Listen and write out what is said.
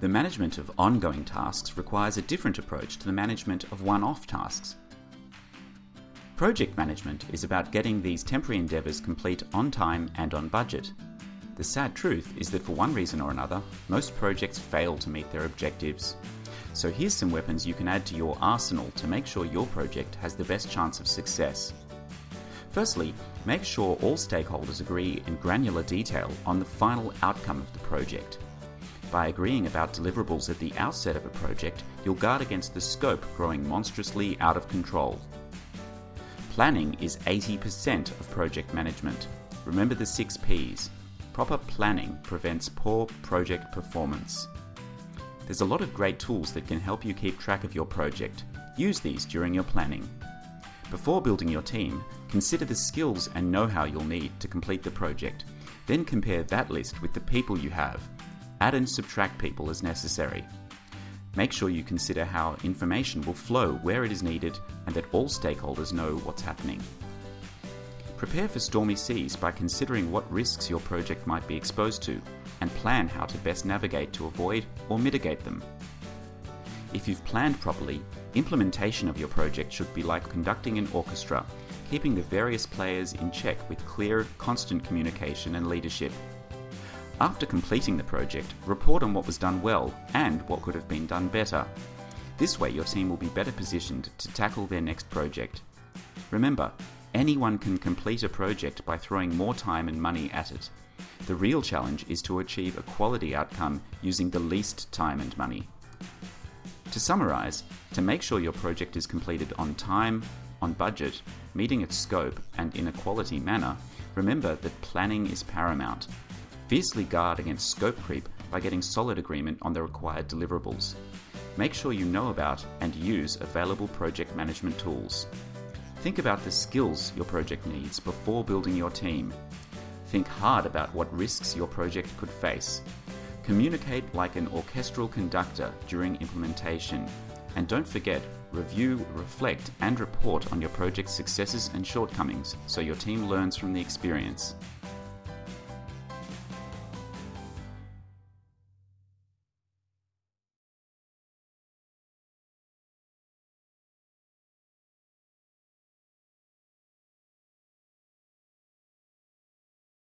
The management of ongoing tasks requires a different approach to the management of one off tasks. Project management is about getting these temporary endeavours complete on time and on budget. The sad truth is that for one reason or another, most projects fail to meet their objectives. So here's some weapons you can add to your arsenal to make sure your project has the best chance of success. Firstly, make sure all stakeholders agree in granular detail on the final outcome of the project. By agreeing about deliverables at the outset of a project, you'll guard against the scope growing monstrously out of control. Planning is 80% of project management. Remember the six P's. Proper planning prevents poor project performance. There's a lot of great tools that can help you keep track of your project. Use these during your planning. Before building your team, consider the skills and know how you'll need to complete the project. Then compare that list with the people you have. Add and subtract people as necessary. Make sure you consider how information will flow where it is needed and that all stakeholders know what's happening. Prepare for stormy seas by considering what risks your project might be exposed to and plan how to best navigate to avoid or mitigate them. If you've planned properly, implementation of your project should be like conducting an orchestra, keeping the various players in check with clear, constant communication and leadership. After completing the project, report on what was done well and what could have been done better. This way, your team will be better positioned to tackle their next project. Remember, anyone can complete a project by throwing more time and money at it. The real challenge is to achieve a quality outcome using the least time and money. To summarize, to make sure your project is completed on time, on budget, meeting its scope, and in a quality manner, remember that planning is paramount Fiercely guard against scope creep by getting solid agreement on the required deliverables. Make sure you know about and use available project management tools. Think about the skills your project needs before building your team. Think hard about what risks your project could face. Communicate like an orchestral conductor during implementation. And don't forget, review, reflect, and report on your project's successes and shortcomings so your team learns from the experience.